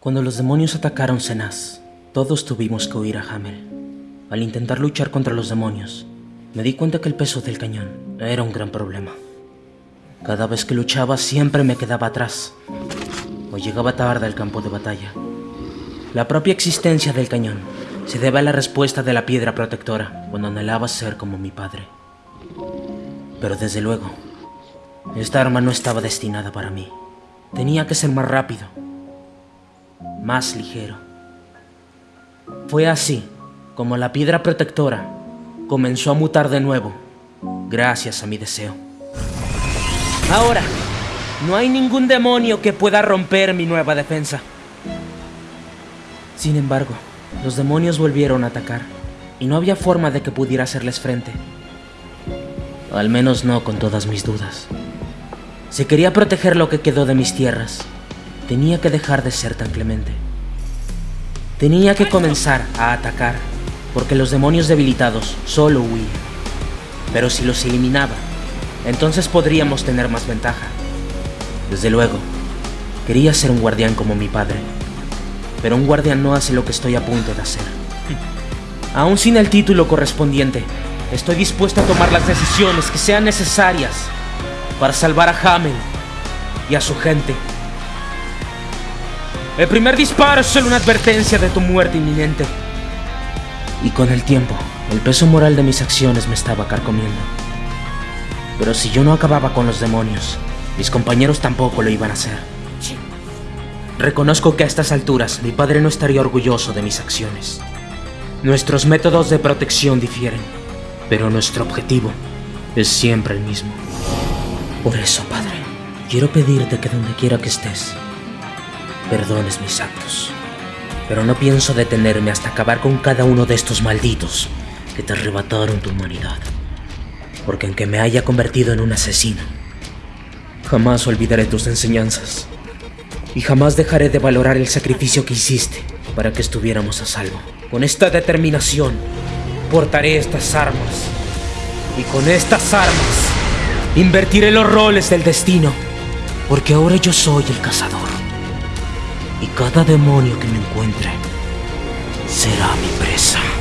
Cuando los demonios atacaron Senaz, todos tuvimos que huir a Hamel. Al intentar luchar contra los demonios, me di cuenta que el peso del cañón era un gran problema. Cada vez que luchaba siempre me quedaba atrás o llegaba tarde al campo de batalla. La propia existencia del cañón se debe a la respuesta de la piedra protectora cuando anhelaba ser como mi padre. Pero desde luego, esta arma no estaba destinada para mí. Tenía que ser más rápido, más ligero. Fue así como la piedra protectora comenzó a mutar de nuevo, gracias a mi deseo. Ahora, no hay ningún demonio que pueda romper mi nueva defensa. Sin embargo, los demonios volvieron a atacar, y no había forma de que pudiera hacerles frente. Al menos no con todas mis dudas. Si quería proteger lo que quedó de mis tierras, tenía que dejar de ser tan clemente. Tenía que comenzar a atacar, porque los demonios debilitados solo huían. Pero si los eliminaba, entonces podríamos tener más ventaja. Desde luego, quería ser un guardián como mi padre, pero un guardián no hace lo que estoy a punto de hacer. Aún sin el título correspondiente, estoy dispuesto a tomar las decisiones que sean necesarias para salvar a Hamel y a su gente. El primer disparo es solo una advertencia de tu muerte inminente. Y con el tiempo, el peso moral de mis acciones me estaba carcomiendo. Pero si yo no acababa con los demonios, mis compañeros tampoco lo iban a hacer. Reconozco que a estas alturas mi padre no estaría orgulloso de mis acciones. Nuestros métodos de protección difieren, pero nuestro objetivo es siempre el mismo. Por eso, padre, quiero pedirte que donde quiera que estés, perdones mis actos. Pero no pienso detenerme hasta acabar con cada uno de estos malditos que te arrebataron tu humanidad. Porque aunque me haya convertido en un asesino, jamás olvidaré tus enseñanzas. Y jamás dejaré de valorar el sacrificio que hiciste para que estuviéramos a salvo. Con esta determinación, portaré estas armas. Y con estas armas, invertiré los roles del destino. Porque ahora yo soy el cazador. Y cada demonio que me encuentre será mi presa.